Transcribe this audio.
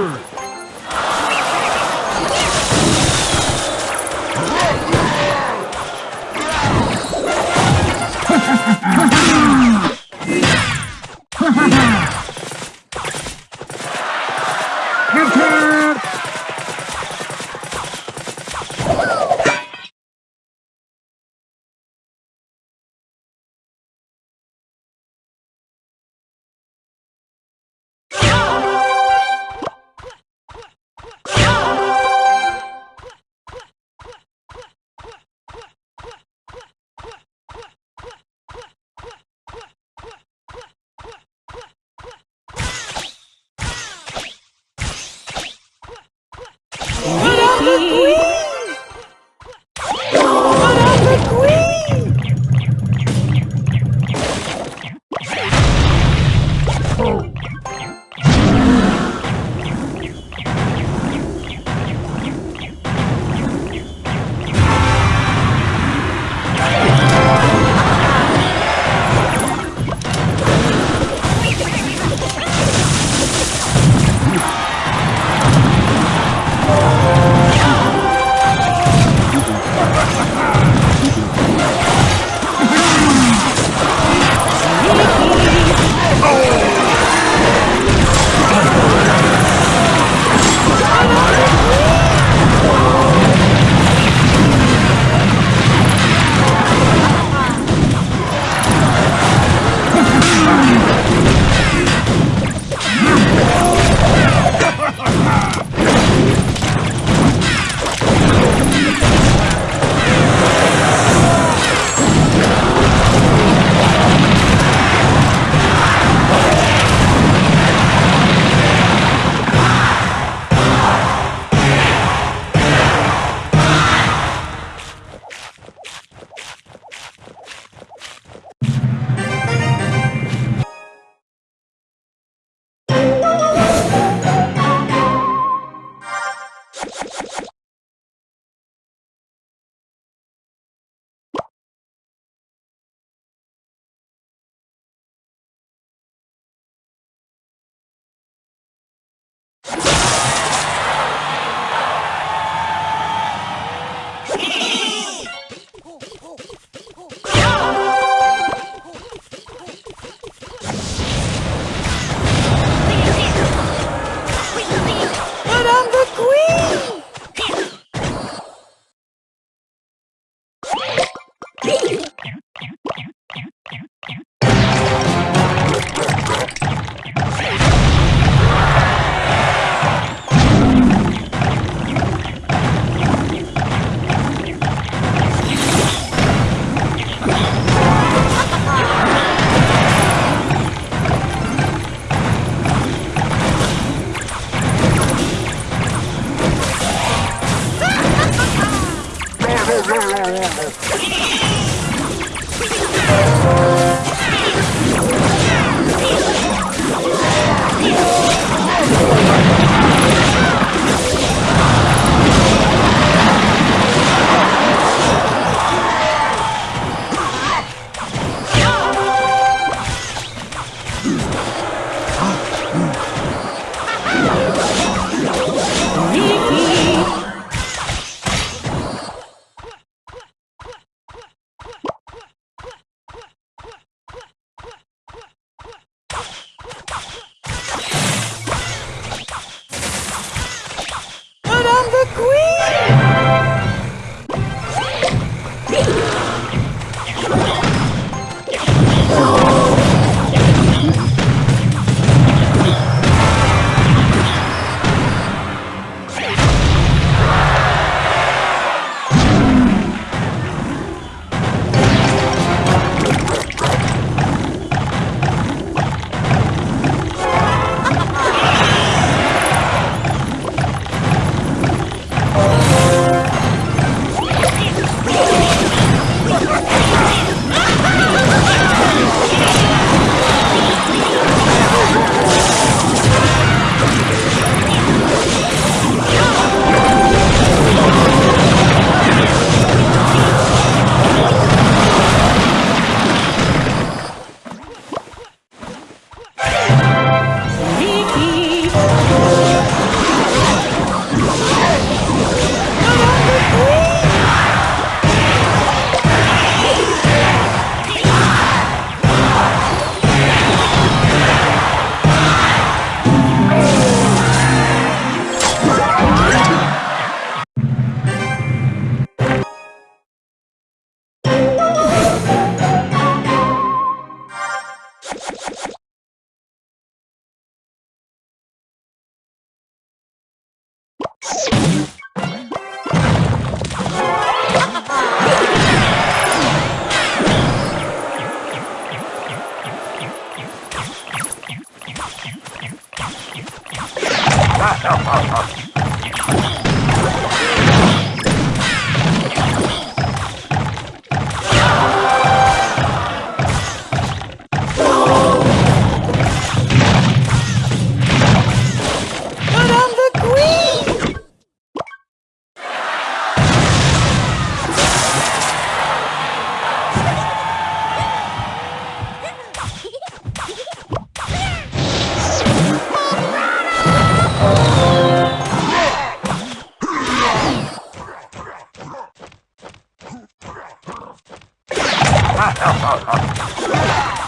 third. Ha, ha, ha, ha, ha!